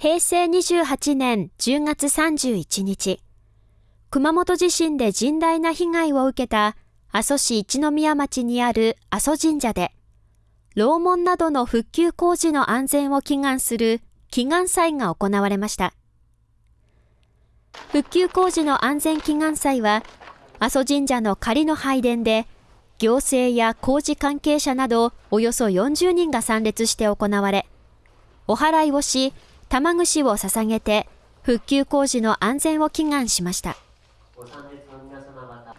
平成28年10月31日、熊本地震で甚大な被害を受けた阿蘇市一宮町にある阿蘇神社で、楼門などの復旧工事の安全を祈願する祈願祭が行われました。復旧工事の安全祈願祭は、阿蘇神社の仮の拝殿で、行政や工事関係者などおよそ40人が参列して行われ、お祓いをし、玉串を捧げて復旧工事の安全を祈願しました。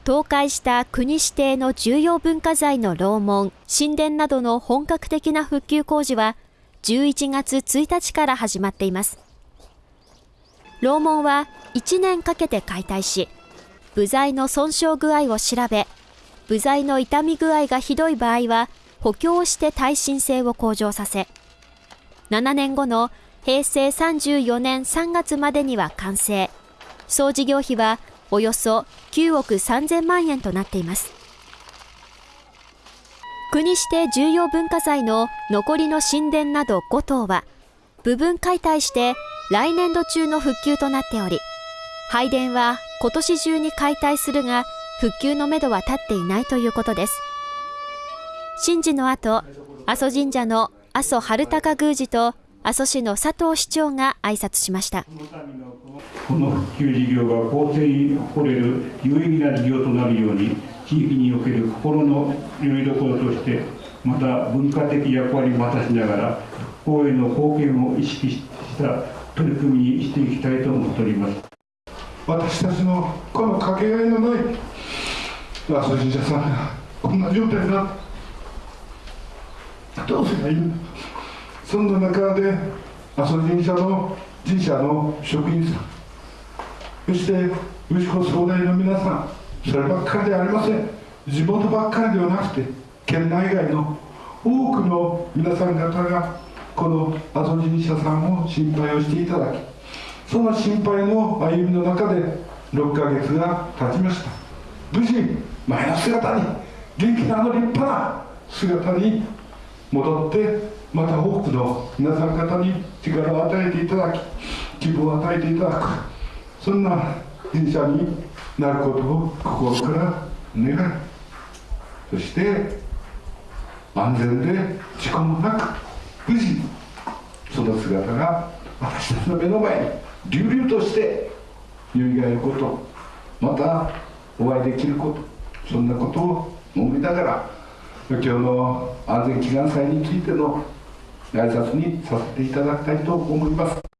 倒壊した国指定の重要文化財の楼門神殿などの本格的な復旧工事は11月1日から始まっています。楼門は1年かけて解体し部材の損傷具合を調べ部材の傷み具合がひどい場合は補強して耐震性を向上させ7年後の平成34年3月までには完成。総事業費はおよそ9億3000万円となっています。国指定重要文化財の残りの神殿など5棟は部分解体して来年度中の復旧となっており、拝殿は今年中に解体するが復旧のめどは立っていないということです。神事の後、阿蘇神社の阿蘇春高宮司と阿蘇市の佐藤市長が挨拶しました。この復旧事業が公正に誇れる有意義な事業となるように地域における心のよりどころとしてまた文化的役割も果たしながら復興への貢献を意識した取り組みにしていきたいと思っております。私たちのこのかけがえのない阿蘇神社さんがこんな状態だどうすればいいんだそんな中で阿蘇神社の神社の職員さん。そして牛子総代の皆さんそればっかりではありません。地元ばっかりではなくて県内外の多くの皆さん方がこの阿蘇神社さんを心配をしていただきその心配の歩みの中で6ヶ月が経ちました。無事前の姿に元気なあの立派な姿に戻ってまた多くの皆さん方に力を与えていただき希望を与えていただく。そんな神社になることを心から願いそして安全で事故もなく無事にその姿が私たちの目の前に隆々としてよみがえること。またお会いできること。そんなことを思いながら今日の安全祈願祭についての挨拶にさせていただきたいと思います。